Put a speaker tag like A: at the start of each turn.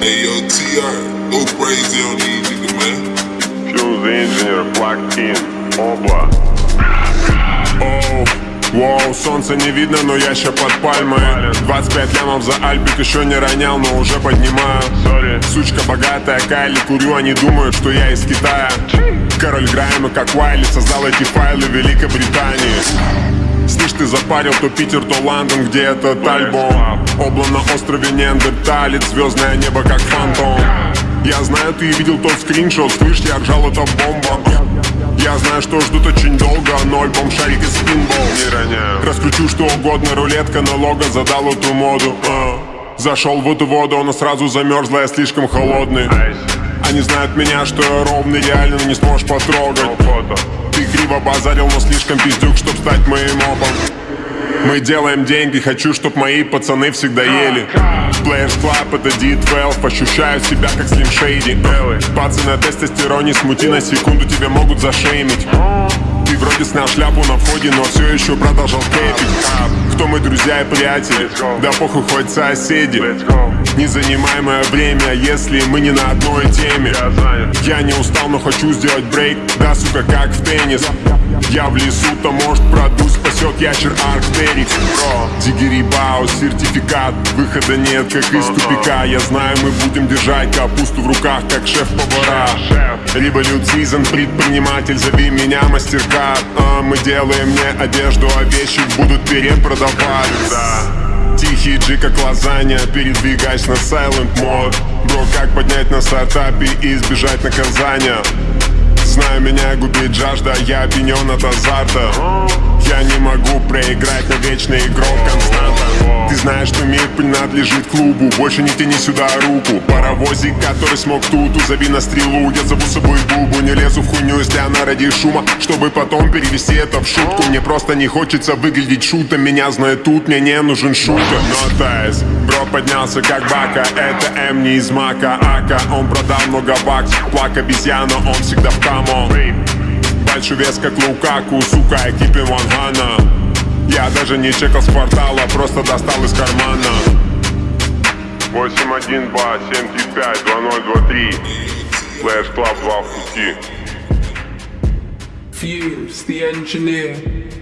A: Hey yo, TR, go crazy on these niggas, man.
B: Fuse the engineer, Black King, Обла.
C: Оу, Воу, солнца не видно, но я ща под пальмой 25 лямов за альбик еще не ронял, но уже поднимаю
B: Sorry.
C: Сучка богатая, Cali курю, они думают, что я из Китая Король Грайма, как Wiley, создал эти файлы в Великобритании ты запарил то Питер, то Лондон, где этот альбом? Обла на острове Неандерталец, звездное небо как фантом. Я знаю, ты видел тот скриншот, слышь, я ржал, это бомба. Я знаю, что ждут очень долго, но альбом шарик из пинбол
B: Не роняю.
C: Раскручу что угодно, рулетка налога задал эту моду. А. Зашел в эту воду, она сразу замерзла, я слишком холодный. Они знают меня, что я ровный, реально не сможешь потрогать криво базарил, но слишком пиздюк, чтоб стать моим опом. Мы делаем деньги, хочу, чтоб мои пацаны всегда ели. Players Club это D12, ощущаю себя как Slim Shady. Пацаны на тестостероне, смути на секунду, тебя могут зашеймить Ты снял шляпу на входе, но все еще продолжал кепить Кто мы, друзья и приятели? Да похуй, хоть соседи. Незанимаемое время, если мы не на одной теме. Я не устал, но хочу сделать брейк. Да, сука, как в теннис. Я в лесу, то может продуть Спасет ящер Арктерикс Дигери Баус, сертификат. Выхода нет, как из тупика. Я знаю, мы будем держать капусту в руках Как шеф-повара.
B: Шеф.
C: Револют Сизон, предприниматель, зови меня мастеркард А, Мы делаем не одежду, а вещи будут перепродавать
B: Да.
C: Тихий джи, как лазанья, передвигаясь на silent мод Бро, как поднять на стартапе и избежать наказания Знаю, меня губит жажда, я опьянен от азарта. Я не могу проиграть на вечный игрок константа Ты знаешь, что мир принадлежит клубу. Больше не тяни сюда руку. Паровозик, который смог тут, узови на стрелу. Я зову с собой Бубу, не лезу в хуйню, если она ради шума. Чтобы потом перевести это в шутку. Мне просто не хочется выглядеть шутом. Меня знает тут, мне не нужен шутер. Но тайс, бро поднялся как бака. Это М не из мака, ака Он продал много баксов, плак обезьяна Он всегда в камон. Большой вес как Лукаку, сука, экипе Вангана Я даже не чекал с квартала, просто достал из кармана
B: 812 75 2023. Flash Club 2 в пути.
D: Fuse, the engineer.